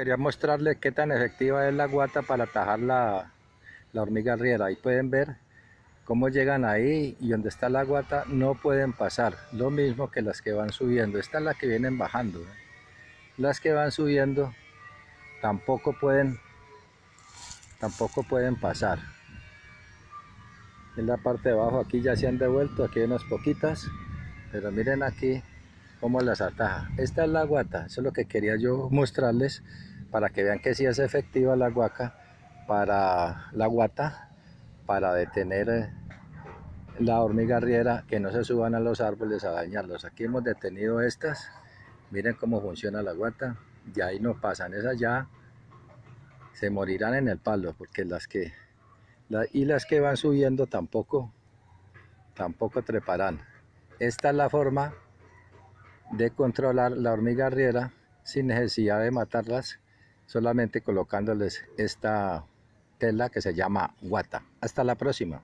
quería mostrarles qué tan efectiva es la guata para atajar la, hormiga riera. Ahí pueden ver cómo llegan ahí y donde está la guata no pueden pasar. Lo mismo que las que van subiendo. Esta es la que vienen bajando. ¿eh? Las que van subiendo tampoco pueden tampoco pueden pasar. En la parte de abajo aquí ya se han devuelto, aquí hay unas poquitas, pero miren aquí cómo las ataja. Esta es la guata, eso es lo que quería yo mostrarles para que vean que sí es efectiva la guaca para la guata para detener eh, la hormiga riera que no se suban a los árboles a dañarlos. Aquí hemos detenido estas, miren cómo funciona la guata, y ahí no pasan, esas ya se morirán en el palo, porque las que, y las que van subiendo tampoco, tampoco treparán. Esta es la forma de controlar la hormiga riera sin necesidad de matarlas, solamente colocándoles esta tela que se llama guata. Hasta la próxima.